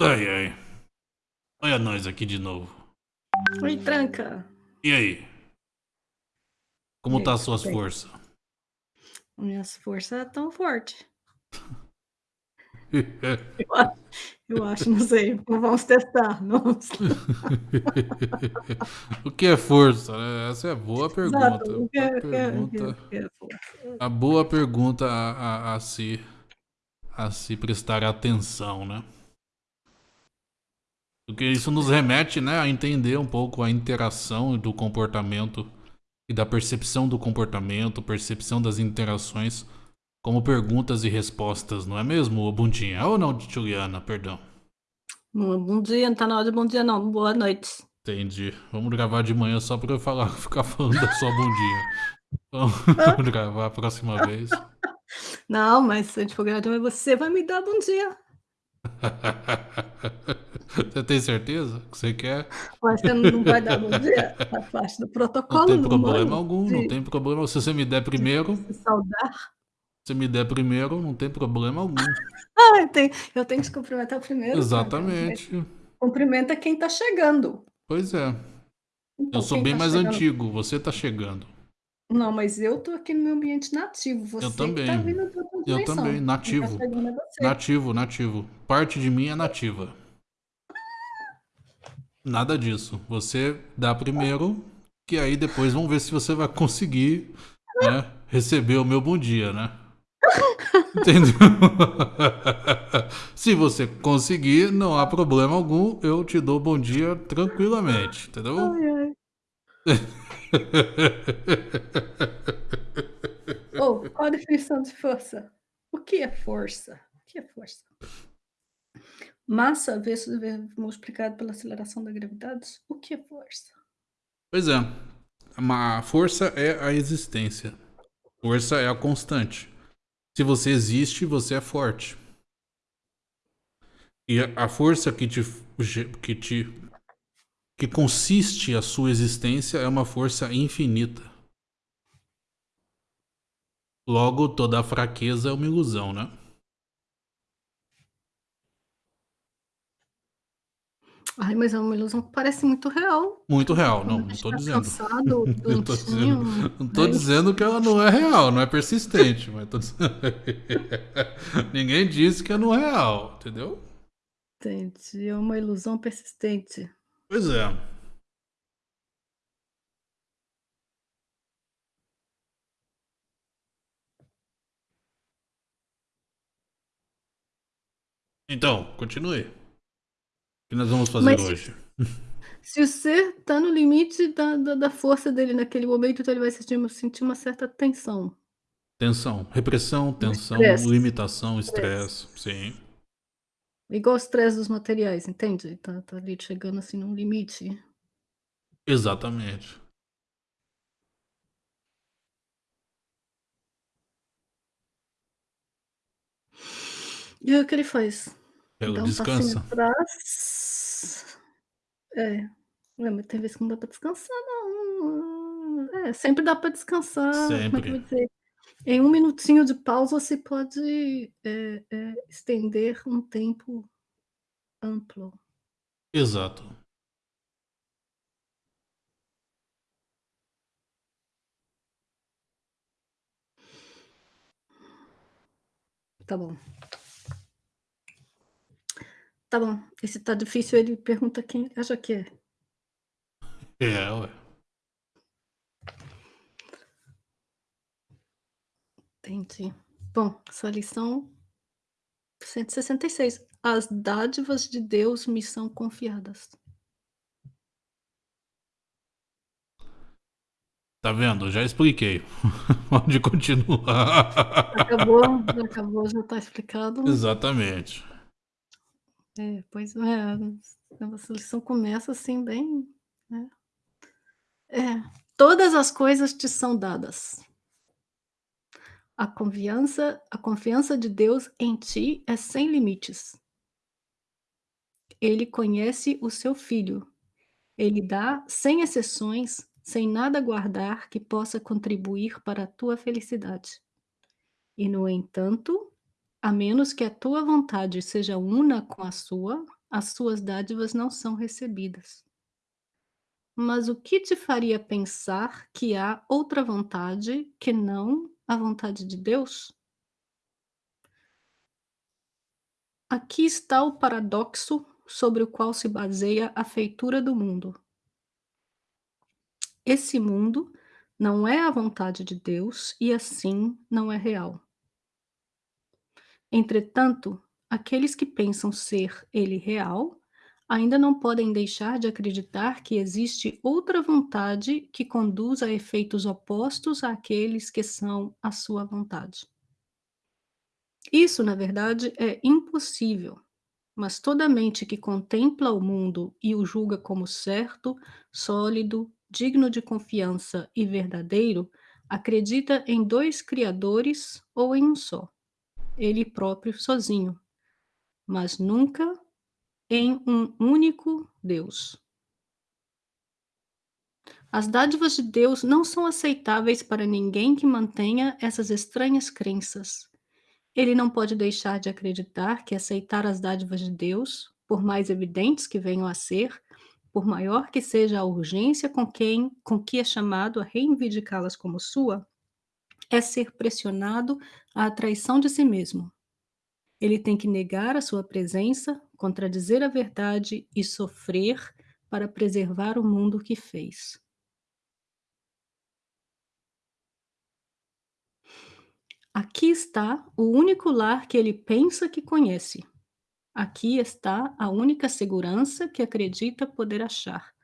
Ai, ai. Olha nós aqui de novo. Oi, tranca. E aí? Como tá as suas bem? forças? Minhas forças tão forte. Eu a eu acho, não sei. Vamos testar. Vamos O que é força, né? Essa é boa Exato. pergunta. Que A é é que é que é força? a boa pergunta a a a se a se prestar atenção, né. Porque isso nos remete, né, a entender um pouco a interação do comportamento e da percepção do comportamento, percepção das interações, como perguntas e respostas, não é mesmo, bundinha? Ou não, Juliana, perdão? Bom bom dia, não tá na hora de bom dia não, boa noite. Entendi. Vamos gravar de manhã só pra eu falar ficar falando da sua bundinha. Vamos gravar a próxima vez. Não, mas se a gente for gravar de manhã, você vai me dar bom dia. Você tem certeza que você quer? Ué, você não vai dar bom dia? Faz parte do Não protocolo tem humano problema algum, não de tem problema. Se você me der de primeiro se saudar. se me der primeiro, não tem problema algum. Ah, eu tenho eu tenho que te cumprimentar primeiro, tranca. Exatamente. Cumprimenta quem tá chegando. Pois é. Eu Então, sou quem bem tá mais chegando antigo, você tá chegando. Não, mas eu tô aqui no meu ambiente nativo, Eu você que também. tá vindo outra Eu também, nativo. é. Nativo, nativo. Parte de mim é nativa. Nada disso. Você dá primeiro, que aí depois vamos ver se você vai conseguir, né, receber o meu bom dia, né. Entendeu? Se você conseguir, não há problema algum, eu te dou bom dia tranquilamente, entendeu? Ai, ai. Ô, qual a definição de força? O que é força? O que é força? Massa vezes multiplicado pela aceleração da gravidade? O que é força? Pois é. Ma força é a existência. Força é a constante. Se você existe, você é forte. E a a força que te que te que consiste a sua existência é uma força infinita. Logo, toda a fraqueza é uma ilusão, né. Ai, mas é uma ilusão que parece muito real. Muito real. Não, não tô tá dizendo. cansado, tô dizendo não tô aí dizendo que ela não é real, não é persistente, mas tô dizendo ninguém disse que é não é real, entendeu? Entendi, é uma ilusão persistente. Pois é. Então, continue. O que nós vamos fazer Mas hoje? se o ser tá no limite da da da força dele naquele momento, então ele vai sentir uma sentir uma certa tensão. Tensão, repressão, tensão, estresse. limitação, Estresse. estresse, sim. Igual o estresse dos materiais, entende? Tá tá ali chegando, assim, num limite. Exatamente. E aí o que ele faz? Ela Dá um passinho descansa. atrás É. Ué, mas tem vezes que não dá pra descansar não. É, sempre dá pra descansar, como é que eu Sempre. vou dizer? Em 1 minutinho de pausa você pode, eh eh, estender um tempo amplo. Exato. Tá bom. Tá bom. E se tá difícil ele pergunta quem ele acha que é. É, ué. Entendi. Bom, essa lição 166. As dádivas de Deus me são confiadas. Tá vendo? Já expliquei. Pode continuar. Acabou, já acabou, já tá explicado. Exatamente. É, pois é, essa lição começa, assim, bem, né. É, todas as coisas te são dadas. A confiança a confiança de Deus em ti é sem limites. Ele conhece o seu filho. Ele dá sem exceções, sem nada guardar que possa contribuir para a tua felicidade. E no entanto, a menos que a tua vontade seja una com a sua as suas dádivas não são recebidas. Mas o que te faria pensar que há outra vontade que não a vontade de Deus? Aqui está o paradoxo sobre o qual se baseia a feitura do mundo. Esse mundo não é a vontade de Deus e assim não é real. Entretanto, aqueles que pensam ser ele real ainda não podem deixar de acreditar que existe outra vontade que conduz a efeitos opostos àqueles que são a sua vontade. Isso, na verdade, é impossível, mas toda mente que contempla o mundo e o julga como certo, sólido, digno de confiança e verdadeiro, acredita em dois criadores ou em um só, ele próprio sozinho, mas nunca em um único Deus. As dádivas de Deus não são aceitáveis para ninguém que mantenha essas estranhas crenças. Ele não pode deixar de acreditar que aceitar as dádivas de Deus, por mais evidentes que venham a ser, por maior que seja a urgência com quem com que é chamado a reivindicá-las como sua, é ser pressionado à traição de si mesmo. Ele tem que negar a sua presença, contradizer a verdade e sofrer para preservar o mundo que fez. Aqui está o único lar que ele pensa que conhece. Aqui está a única segurança que acredita poder achar.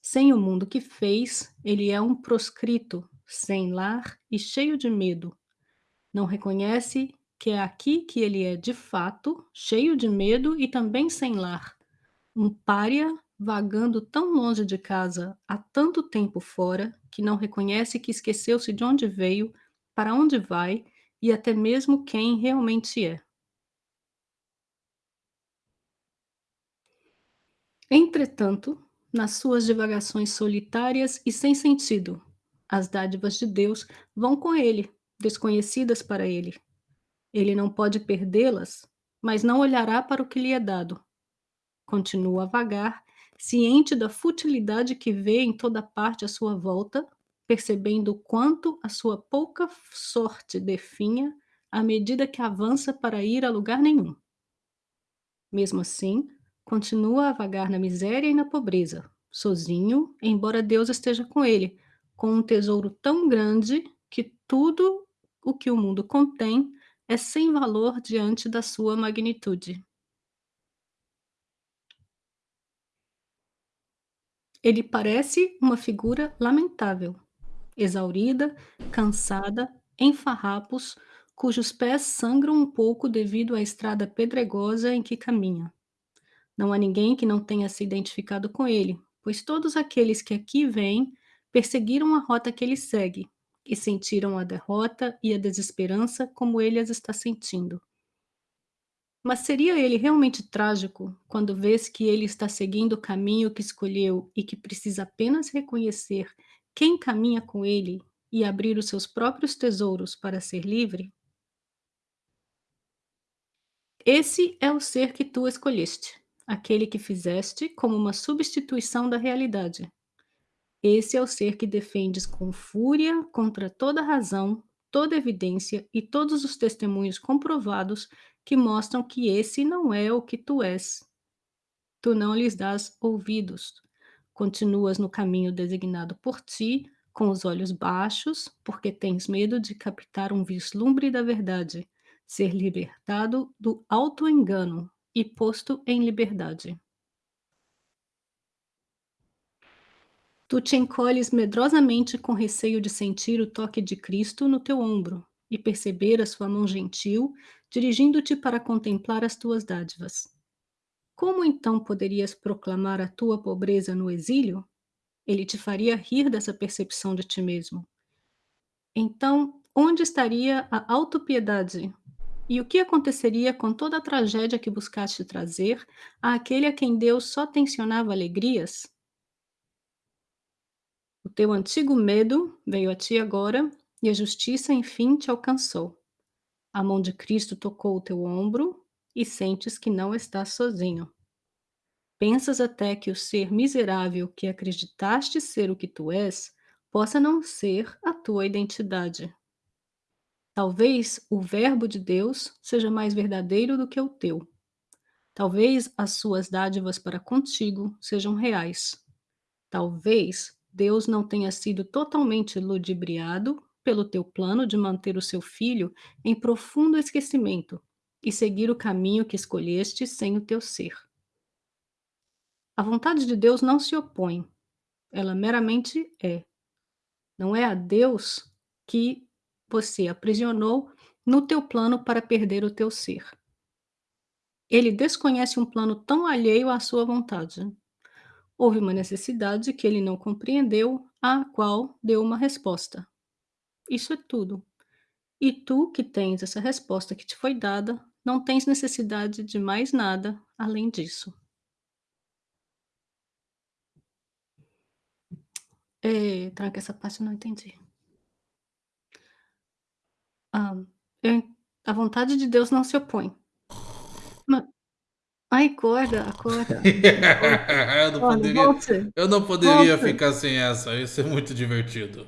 Sem o mundo que fez, ele é um proscrito, sem lar e cheio de medo. Não reconhece que é aqui que ele é de fato, cheio de medo e também sem lar. Um pária vagando tão longe de casa há tanto tempo fora que não reconhece que esqueceu-se de onde veio, para onde vai e até mesmo quem realmente é. Entretanto, nas suas divagações solitárias e sem sentido, as dádivas de Deus vão com ele, desconhecidas para ele. Ele não pode perdê-las, mas não olhará para o que lhe é dado. Continua a vagar, ciente da futilidade que vê em toda parte à sua volta, percebendo o quanto a sua pouca sorte definha à medida que avança para ir a lugar nenhum. Mesmo assim, continua a vagar na miséria e na pobreza, sozinho, embora Deus esteja com ele, com um tesouro tão grande que tudo o que o mundo contém é sem valor diante da sua magnitude. Ele parece uma figura lamentável, exaurida, cansada, em farrapos, cujos pés sangram um pouco devido à estrada pedregosa em que caminha. Não há ninguém que não tenha se identificado com ele, pois todos aqueles que aqui vêm perseguiram a rota que ele segue e sentiram a derrota e a desesperança como ele as está sentindo. Mas seria ele realmente trágico quando vês que ele está seguindo o caminho que escolheu e que precisa apenas reconhecer quem caminha com ele e abrir os seus próprios tesouros para ser livre? Esse é o ser que tu escolheste aquele que fizeste como uma substituição da realidade. Esse é o ser que defendes com fúria contra toda razão, toda evidência e todos os testemunhos comprovados que mostram que esse não é o que tu és. Tu não lhes dás ouvidos. Continuas no caminho designado por ti, com os olhos baixos, porque tens medo de captar um vislumbre da verdade, ser libertado do auto-engano, e posto em liberdade. Tu te encolhes medrosamente com receio de sentir o toque de Cristo no teu ombro e perceber a sua mão gentil dirigindo-te para contemplar as tuas dádivas. Como então poderias proclamar a tua pobreza no exílio? Ele te faria rir dessa percepção de ti mesmo. Então, onde estaria a autopiedade e o que aconteceria com toda a tragédia que buscaste trazer àquele a quem Deus só tensionava alegrias? Teu antigo medo veio a ti agora e a justiça enfim te alcançou. A mão de Cristo tocou o teu ombro e sentes que não estás sozinho. Pensas até que o ser miserável que acreditaste ser o que tu és, possa não ser a tua identidade. Talvez o Verbo de Deus seja mais verdadeiro do que o teu. Talvez as suas dádivas para contigo sejam reais. Talvez Deus não tenha sido totalmente ludibriado pelo teu plano de manter o seu filho em profundo esquecimento e seguir o caminho que escolheste sem o teu ser. A vontade de Deus não se opõe, ela meramente é. Não é a Deus que você aprisionou no teu plano para perder o teu ser. Ele desconhece um plano tão alheio à sua vontade. Houve uma necessidade que ele não compreendeu, à qual deu uma resposta. Isso é tudo. E tu, que tens essa resposta que te foi dada, não tens necessidade de mais nada além disso. Eh, tranca, essa parte eu não entendi. Ah, eu a vontade de Deus não se opõe. Ai, acorda, acorda, acorda, Eu não acorda, poderia eu não poderia volte. ficar sem essa, ia ser muito divertido.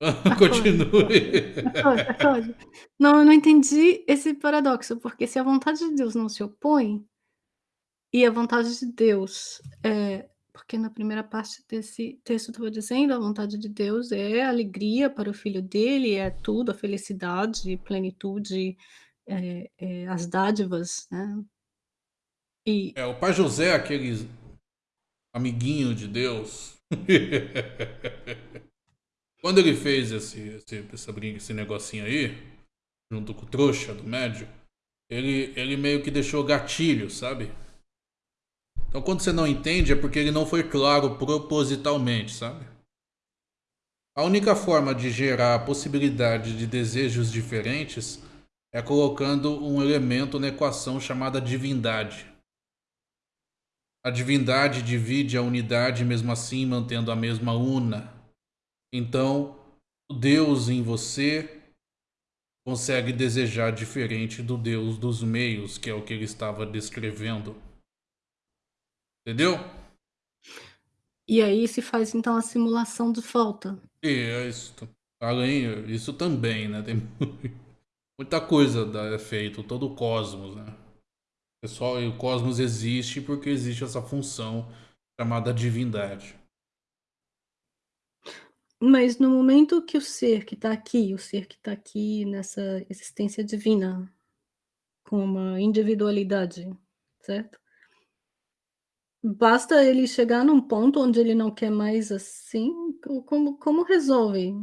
Continue. acorde. Não, eu não entendi esse paradoxo, porque se a vontade de Deus não se opõe e a vontade de Deus, eh, porque na primeira parte desse texto estava dizendo, a vontade de Deus é alegria para o filho dele, é tudo, a felicidade, plenitude, eh eh, as dádivas, né. E É, o pai José, aqueles amiguinho de Deus. Quando ele fez esse esse essa brin esse negocinho aí, junto com o trouxa do médio, ele ele meio que deixou gatilho, sabe. Então quando você não entende, é porque ele não foi claro propositalmente, sabe. A única forma de gerar a possibilidade de desejos diferentes é colocando um elemento na equação chamada divindade. A divindade divide a unidade mesmo assim mantendo a mesma una. Então, o Deus em você consegue desejar diferente do Deus dos meios, que é o que ele estava descrevendo. Entendeu? E aí se faz então a simulação de falta. E é isso. Além isso também, né, tem muita coisa é feito, todo o cosmos, né. Pessoal, o cosmos existe porque existe essa função chamada divindade. Mas no momento que o ser que tá aqui, o ser que tá aqui nessa existência divina, com uma individualidade, certo? Basta ele chegar num ponto onde ele não quer mais assim, co como como resolve?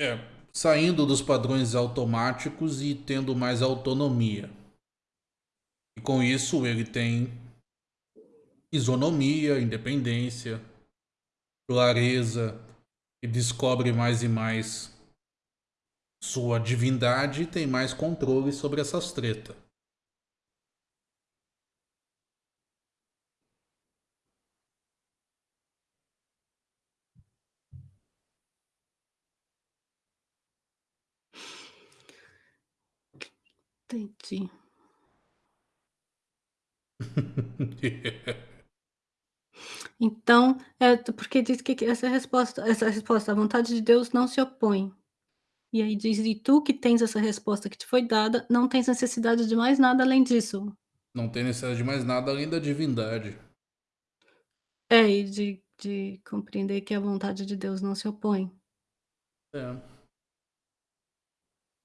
É, saindo dos padrões automáticos e tendo mais autonomia. E com isso ele tem isonomia, independência, clareza e descobre mais e mais sua divindade e tem mais controle sobre essas treta. Entendi. Então, é porque diz que essa resposta essa resposta à vontade de Deus não se opõe. E aí diz: "E tu que tens essa resposta que te foi dada, não tens necessidade de mais nada além disso". Não tem necessidade de mais nada além da divindade. É, e de de compreender que a vontade de Deus não se opõe. É.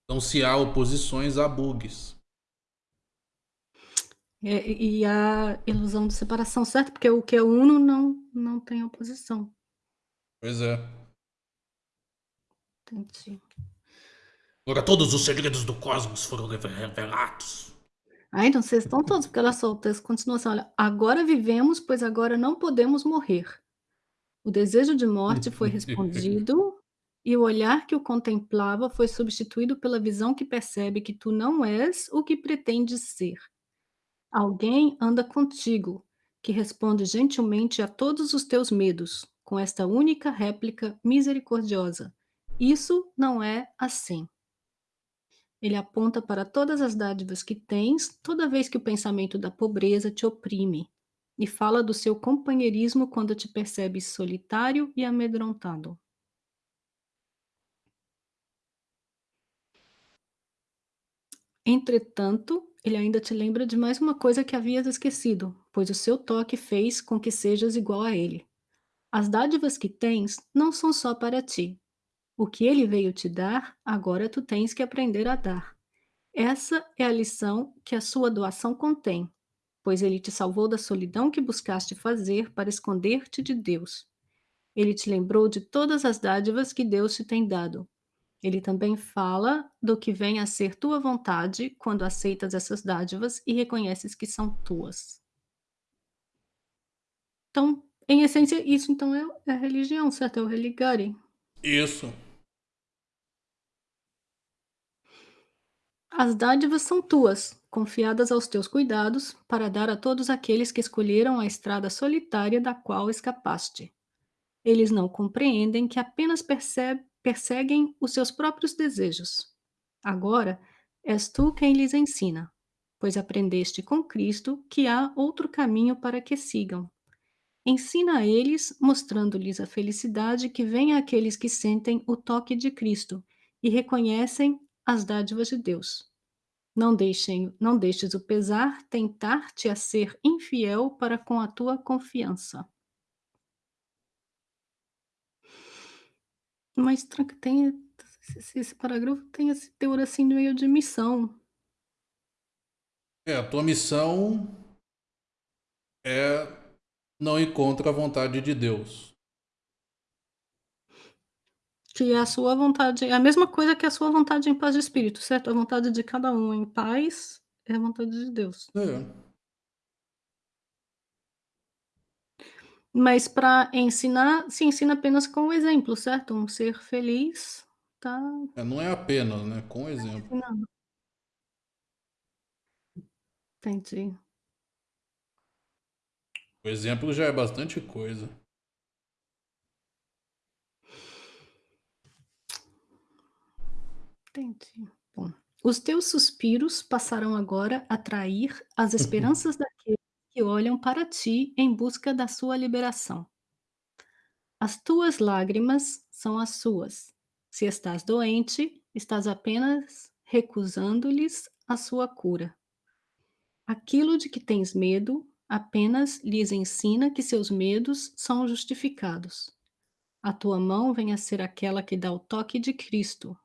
Então se há oposições, há bugs. É, e a ilusão de separação, certo? Porque o que é uno não não tem oposição. Pois é. Entendi. Agora todos os segredos do cosmos foram reve revelados. Ah, então vocês estão todos porque olha só, o texto continua assim, olha: "Agora vivemos, pois agora não podemos morrer. O desejo de morte foi respondido, e o olhar que o contemplava foi substituído pela visão que percebe que tu não és o que pretendes ser. Alguém anda contigo, que responde gentilmente a todos os teus medos, com esta única réplica misericordiosa: 'Isso não é assim'". Ele aponta para todas as dádivas que tens toda vez que o pensamento da pobreza te oprime, e fala do seu companheirismo quando te percebes solitário e amedrontado. Entretanto, ele ainda te lembra de mais uma coisa que havias esquecido, pois o seu toque fez com que sejas igual a ele. As dádivas que tens não são só para ti. O que ele veio te dar, agora tu tens que aprender a dar. Essa é a lição que a sua doação contém, pois ele te salvou da solidão que buscaste fazer para esconder-te de Deus. Ele te lembrou de todas as dádivas que Deus te tem dado. Ele também fala do que vem a ser tua vontade quando aceitas essas dádivas e reconheces que são tuas. Então, em essência, isso então é, é a religião, certo? É o religare. Isso. As dádivas são tuas, confiadas aos teus cuidados, para dar a todos aqueles que escolheram a estrada solitária da qual escapaste. Eles não compreendem que apenas percebe, perseguem os seus próprios desejos. Agora, és tu quem lhes ensina, pois aprendeste com Cristo que há outro caminho para que sigam. Ensina a eles, mostrando-lhes a felicidade que vem àqueles que sentem o toque de Cristo e reconhecem as dádivas de Deus. Não, deixem, não deixes o pesar tentar-te a ser infiel para com a tua confiança. Mas tem esse, esse parágrafo tem esse teor assim no meio de missão. É, a tua missão é não ir contra a vontade de Deus. Que é a sua vontade, é a mesma coisa que a sua vontade em paz de espírito, certo? A vontade de cada um em paz é a vontade de Deus. É. Mas para ensinar, se ensina apenas com o exemplo, certo? Um ser feliz, tá? É, não é apenas, né? Com exemplo. Ensinando. Entendi. O exemplo já é bastante coisa. Entendi. Bom, os teus suspiros passarão agora a trair as esperanças daqueles que olham para ti em busca da sua liberação. As tuas lágrimas são as suas. Se estás doente, estás apenas recusando-lhes a sua cura. Aquilo de que tens medo apenas lhes ensina que seus medos são justificados. A tua mão vem a ser aquela que dá o toque de Cristo.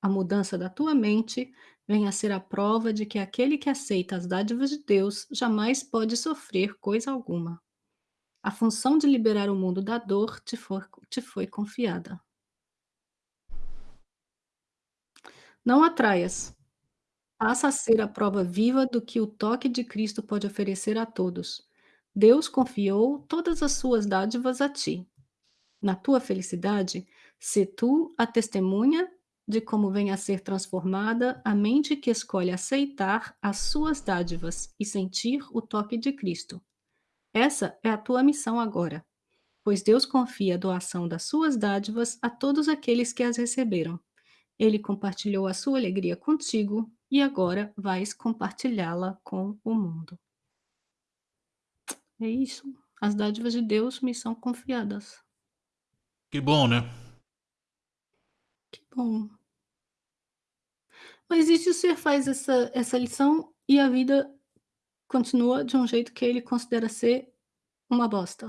A mudança da tua mente vem a ser a prova de que aquele que aceita as dádivas de Deus jamais pode sofrer coisa alguma. A função de liberar o mundo da dor te, te foi confiada. Não atraias. Passa a ser a prova viva do que o toque de Cristo pode oferecer a todos. Deus confiou todas as suas dádivas a ti. Na tua felicidade, se tu a testemunha de como vem a ser transformada a mente que escolhe aceitar as suas dádivas e sentir o toque de Cristo. Essa é a tua missão agora, pois Deus confia a doação das suas dádivas a todos aqueles que as receberam. Ele compartilhou a sua alegria contigo e agora vais compartilhá-la com o mundo. É isso. As dádivas de Deus me são confiadas. Que bom, né? Que bom. Mas e se o ser faz essa, essa lição e a vida continua de um jeito que ele considera ser uma bosta?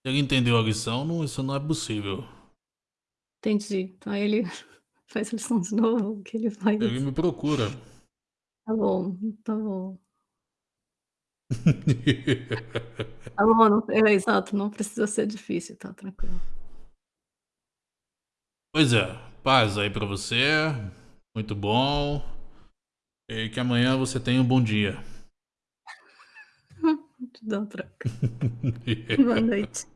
Se ele entendeu a lição, não, isso não é possível. Entendi. Então ele faz a lição de novo, que ele faz. Ele me procura. Tá bom, tá bom. Tá bom, não, é exato, não precisa ser difícil, tá tranquilo. Pois é, paz aí pra você. Muito bom. E que amanhã você tenha um bom dia. Te dá um troca. Boa noite.